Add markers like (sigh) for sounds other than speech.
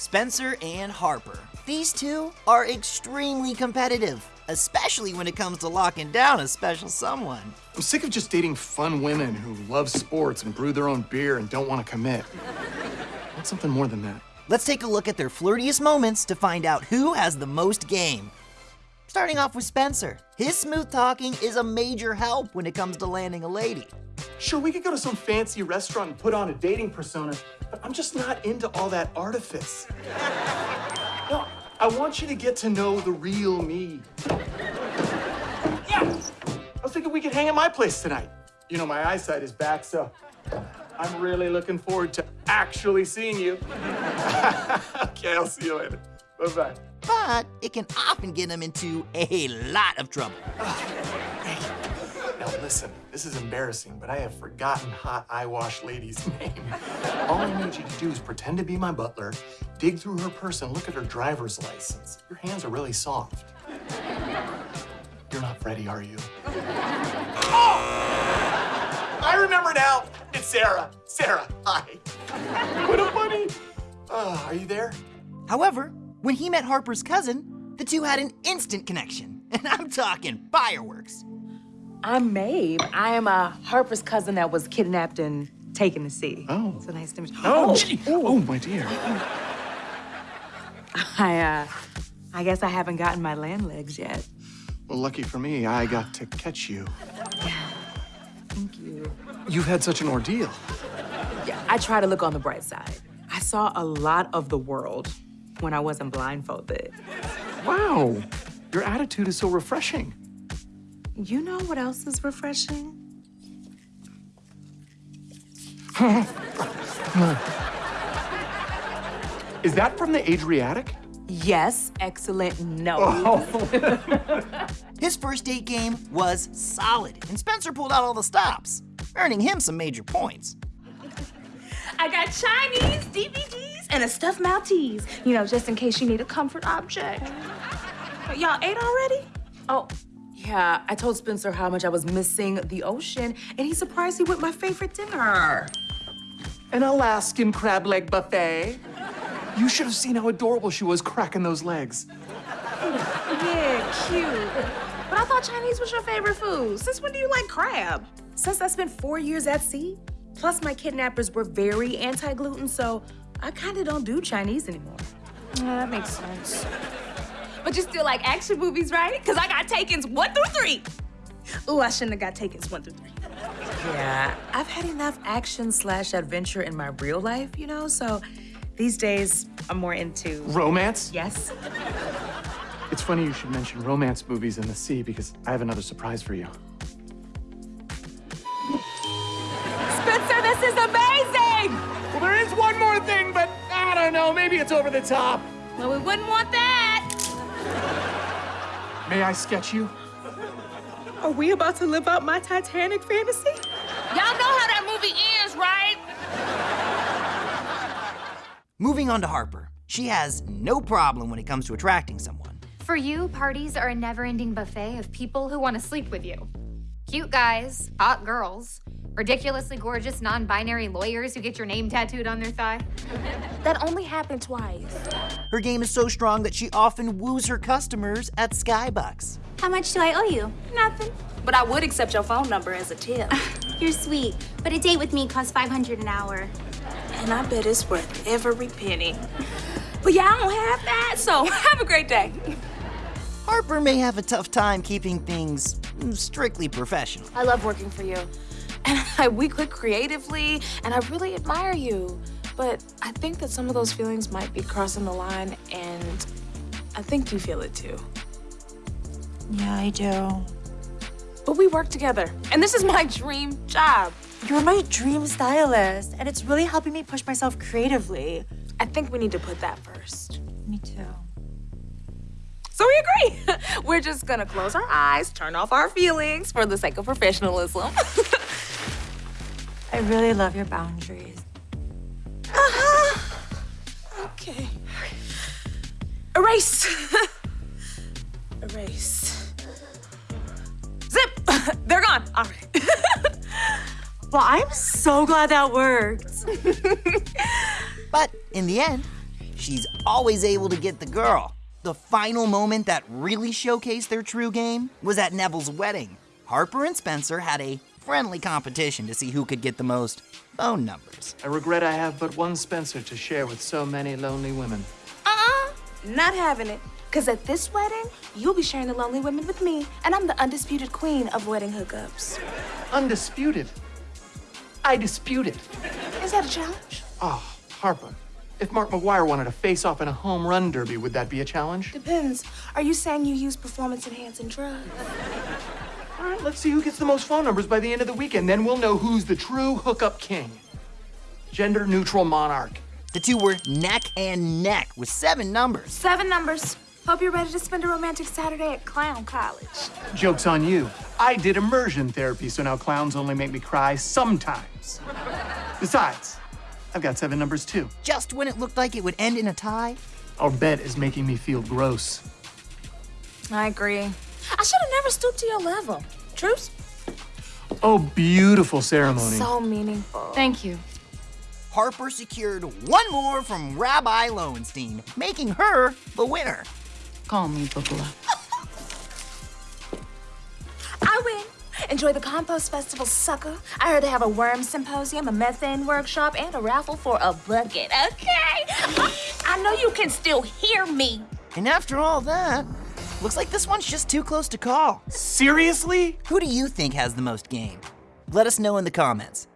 Spencer and Harper. These two are extremely competitive, especially when it comes to locking down a special someone. I'm sick of just dating fun women who love sports and brew their own beer and don't want to commit. I want something more than that. Let's take a look at their flirtiest moments to find out who has the most game. Starting off with Spencer. His smooth talking is a major help when it comes to landing a lady. Sure, we could go to some fancy restaurant and put on a dating persona, but I'm just not into all that artifice. No, I want you to get to know the real me. Yeah, I was thinking we could hang at my place tonight. You know, my eyesight is back, so I'm really looking forward to actually seeing you. (laughs) okay, I'll see you later. Bye-bye. But it can often get them into a lot of trouble. Now listen, this is embarrassing, but I have forgotten hot eye wash lady's (laughs) name. All I need you to do is pretend to be my butler, dig through her purse and look at her driver's license. Your hands are really soft. You're not Freddie, are you? Oh! I remember now. It's Sarah. Sarah, hi. What a bunny. Oh, uh, are you there? However, when he met Harper's cousin, the two had an instant connection. (laughs) And I'm talking fireworks. I'm Mabe. I am a Harper's cousin that was kidnapped and taken to sea. Oh. So nice to meet you. Oh, gee. Oh, my dear. (laughs) I, uh, I guess I haven't gotten my land legs yet. Well, lucky for me, I got to catch you. Yeah. Thank you. You've had such an ordeal. Yeah, I try to look on the bright side. I saw a lot of the world when I wasn't blindfolded. Wow, your attitude is so refreshing. You know what else is refreshing? (laughs) Is that from the Adriatic? Yes, excellent no. Oh. (laughs) His first date game was solid, and Spencer pulled out all the stops, earning him some major points. I got Chinese DVDs and a stuffed Maltese, you know, just in case you need a comfort object. Y'all ate already? Oh, yeah, I told Spencer how much I was missing the ocean, and he surprised me with my favorite dinner. An Alaskan crab leg buffet. You should have seen how adorable she was cracking those legs. Yeah, cute. But I thought Chinese was your favorite food. Since when do you like crab? Since I spent four years at sea, plus my kidnappers were very anti-gluten, so I kinda don't do Chinese anymore. Yeah, that makes sense. But you still like action movies, right? Because I got Taken's one through three. Ooh, I shouldn't have got Taken's one through three. Yeah, I've had enough action slash adventure in my real life, you know, so these days I'm more into, Romance? yes? It's funny you should mention romance movies in the sea because I have another surprise for you. Spencer, this is amazing! Don't know. Maybe it's over the top. Well, we wouldn't want that. May I sketch you? Are we about to live out my Titanic fantasy? Y'all know how that movie ends, right? Moving on to Harper. She has no problem when it comes to attracting someone. For you, parties are a never ending buffet of people who want to sleep with you. Cute guys, hot girls, ridiculously gorgeous non binary lawyers who get your name tattooed on their thigh. (laughs) That only happened twice. Her game is so strong that she often woos her customers at Skybucks. How much do I owe you? Nothing. But I would accept your phone number as a tip. (laughs) You're sweet, but a date with me costs 500 an hour. and I bet it's worth every penny. But yeah, I don't have that, so (laughs) have a great day. Harper may have a tough time keeping things mm, strictly professional. I love working for you. And (laughs) I, we click creatively, and I really admire you. But I think that some of those feelings might be crossing the line, and I think you feel it too. Yeah, I do. But we work together, and this is my dream job. You're my dream stylist, and it's really helping me push myself creatively. I think we need to put that first. Me too. So we agree. (laughs) We're just gonna close our eyes, turn off our feelings for the sake of professionalism. (laughs) I really love your boundaries. (laughs) okay. Erase. (laughs) Erase. Zip. (laughs) They're gone. All right. Well, I'm so glad that worked. But in the end, she's always able to get the girl. The final moment that really showcased their true game was at Neville's wedding. Harper and Spencer had a friendly competition to see who could get the most phone numbers. I regret I have but one Spencer to share with so many lonely women. Uh-uh, not having it. Because at this wedding, you'll be sharing the lonely women with me, and I'm the undisputed queen of wedding hookups. Undisputed. I dispute it. Is that a challenge? Oh, Harper. If Mark McGwire wanted to face off in a home run derby, would that be a challenge? Depends. Are you saying you use performance-enhancing drugs? All right, let's see who gets the most phone numbers by the end of the weekend. Then we'll know who's the true hookup king. Gender neutral monarch. The two were neck and neck with seven numbers. Seven numbers. Hope you're ready to spend a romantic Saturday at Clown College. Joke's on you. I did immersion therapy, so now clowns only make me cry sometimes. Besides, I've got seven numbers too. Just when it looked like it would end in a tie, Our bet is making me feel gross. I agree. I should have never stooped to your level. Truce? Oh, beautiful ceremony. So meaningful. Thank you. Harper secured one more from Rabbi Lowenstein, making her the winner. Call me Bubba. I win. Enjoy the Compost Festival, sucker. I heard they have a worm symposium, a methane workshop, and a raffle for a bucket, okay? (laughs) I know you can still hear me. And after all that, looks like this one's just too close to call. Seriously? Who do you think has the most game? Let us know in the comments.